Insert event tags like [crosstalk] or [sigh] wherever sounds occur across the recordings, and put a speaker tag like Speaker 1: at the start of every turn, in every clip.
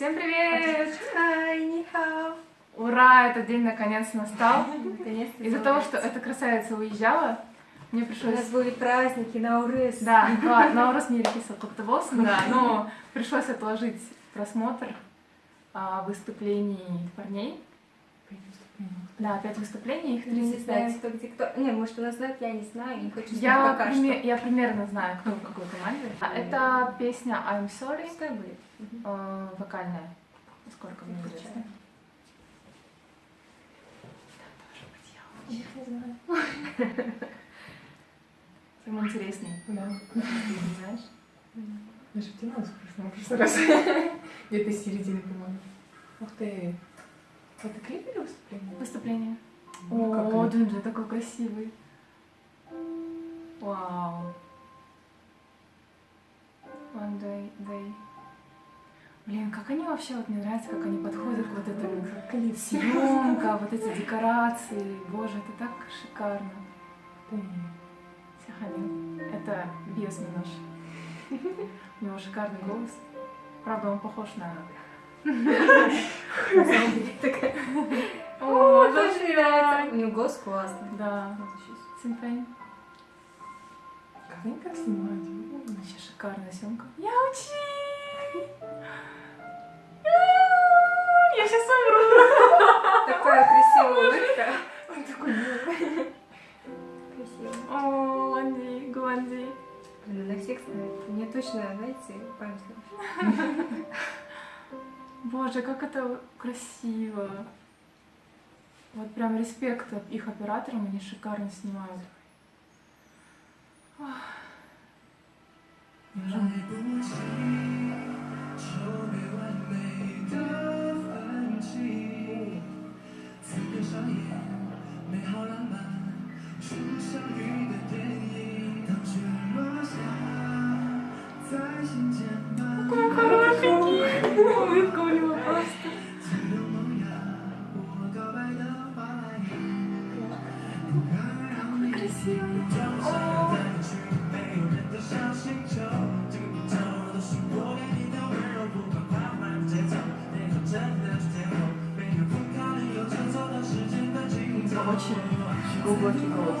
Speaker 1: Всем привет!
Speaker 2: Хай, нихао!
Speaker 1: Ура, этот день наконец настал. Из-за того, что эта красавица уезжала, мне
Speaker 2: У нас
Speaker 1: пришлось...
Speaker 2: были праздники на Урыс.
Speaker 1: Да, ладно, Наурыз Мерекесі құтты болсын, да, но пришлось отложить просмотр а, выступлений парней. Да, пять выступлений, их
Speaker 2: Не
Speaker 1: 35.
Speaker 2: знаю, кто где кто. Не, может, у нас знают, я не знаю, не хочу
Speaker 1: Я,
Speaker 2: пока
Speaker 1: приме- я примерно знаю, кто в какой команде. Это песня I'm
Speaker 2: что.
Speaker 1: Sorry,
Speaker 2: будет.
Speaker 1: Э, вокальная. Сколько мне известно.
Speaker 2: Включаю.
Speaker 1: Я тоже знаю. Самый интересный.
Speaker 3: Да.
Speaker 1: Ты знаешь?
Speaker 3: Я же втянулась в прошлый раз. [laughs] Где-то из середины, по-моему. Ух ты. Это клип или выступление?
Speaker 1: Выступление. О? Джинджи такой красивый. Вау. One day, day. Блин, как они вообще, вот мне нравится, как они подходят к вот этому.
Speaker 3: Как клип.
Speaker 1: Съемка, вот эти декорации. Боже, это так шикарно. Сахалин. Это Биос Минош. У него шикарный голос. Правда, он похож на... [laughs] О,
Speaker 2: тоже нравится. У него голос классный.
Speaker 1: Да. Синфейн.
Speaker 3: Как они так снимают?
Speaker 1: Вообще шикарная съемка. Я учи!
Speaker 2: Точно, знаете, память. [laughs]
Speaker 1: Боже, как это красиво. Вот прям респект их операторам, они шикарно снимают. Какой очень глубокий голос.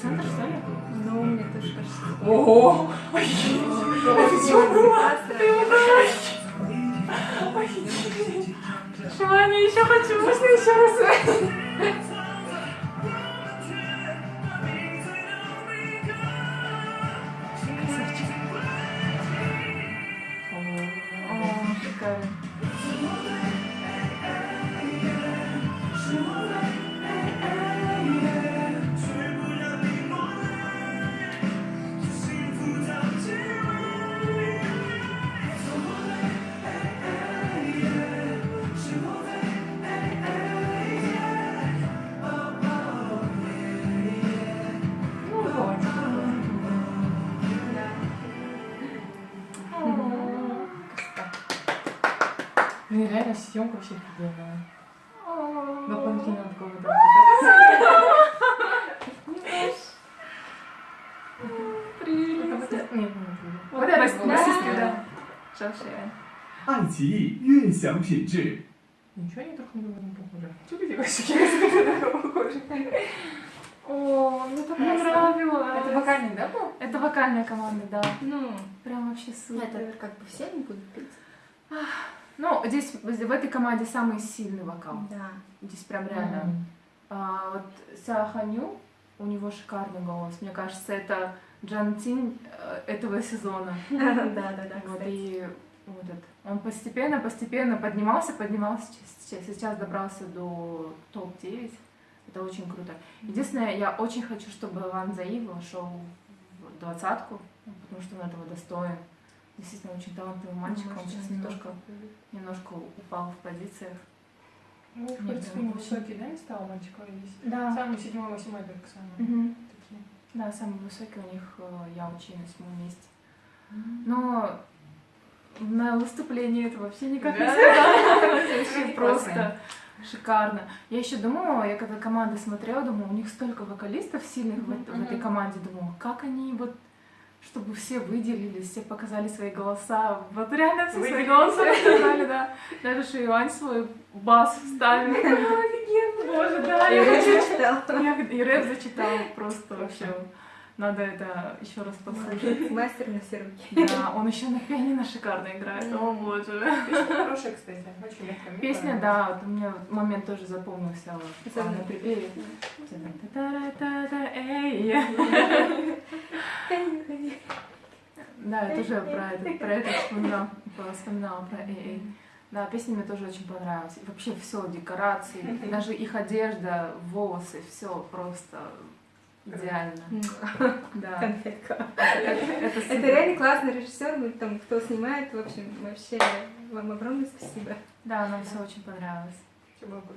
Speaker 1: центр, что ли? Ну, мне тоже кажется.
Speaker 3: Ого! Это что было? Ты
Speaker 4: умираешь! Охренеть! Шваня, еще хочу,
Speaker 3: можно еще раз? съемка вообще офигенная. Дополнительно такого вот
Speaker 4: Привет.
Speaker 3: Нет, нет,
Speaker 4: Вот
Speaker 3: Вот
Speaker 4: это
Speaker 3: это
Speaker 4: на
Speaker 3: было.
Speaker 4: сестру, да. Шалшея.
Speaker 1: 爱奇艺悦享品质。
Speaker 3: Ничего они друг на друга не похожи. Что ты делаешь? Я друг похожи.
Speaker 4: О, мне так
Speaker 2: Классно.
Speaker 4: понравилось.
Speaker 3: Это вокальный, да, был?
Speaker 4: Это вокальная команда, да.
Speaker 2: Ну,
Speaker 4: Прям вообще супер.
Speaker 2: это как бы все не будут петь.
Speaker 4: Ну, здесь в этой команде самый сильный вокал.
Speaker 2: Да.
Speaker 4: Здесь прям реально. А, вот Ся Ханю, у него шикарный голос. Мне кажется, это Джан Тинь э, этого сезона. [laughs]
Speaker 2: Да, да, да,
Speaker 4: Вот, и вот этот. Он постепенно, постепенно поднимался, поднимался, сейчас, сейчас добрался до топ-9. Это очень круто. Единственное, я очень хочу, чтобы Ван Заи вошел в двадцатку, потому что он этого достоин. Действительно, очень талантливый мальчик. Он сейчас немножко, немножко упал в позициях.
Speaker 3: Ну, в принципе,
Speaker 4: прям
Speaker 3: не
Speaker 4: очень.
Speaker 3: высокий, да, не стал мальчика здесь?
Speaker 4: Да.
Speaker 3: Самый седьмой, восьмой только самый.
Speaker 4: Мгм.
Speaker 3: Такие.
Speaker 4: Да, самый высокий у них э, я учи на седьмом месте. Но на выступлении это вообще никак не
Speaker 3: Классно. [laughs]
Speaker 4: просто шикарно. Я еще думала, я когда команды смотрела, думала, у них столько вокалистов сильных в, эт- в этой команде, думала, как они вот чтобы все выделились, все показали свои голоса. Вот реально все свои голоса показали, да. Даже Шиюань свой бас вставил. [laughs] Офигенно, боже, да. Я хочу я и рэп зачитал просто вообще. Надо это еще раз послушать. [laughs]
Speaker 2: Мастер на все руки.
Speaker 4: Да, он еще на пианино шикарно играет. О боже.
Speaker 3: Песня хорошая, кстати. Очень легкая.
Speaker 4: Песня, да, вот у меня момент тоже запомнился
Speaker 2: Особенно
Speaker 4: припеве. Да, я тоже про это, про это вспоминала, вспоминала про эй. Да, песня мне тоже очень понравилась. Вообще все, декорации, даже их одежда, волосы, все просто идеально. [laughs] Да.
Speaker 2: Конфетка.
Speaker 4: Это,
Speaker 2: реально классный режиссер, там, кто снимает, в общем, вообще вам огромное спасибо.
Speaker 4: Да, нам все очень понравилось.
Speaker 3: Круто.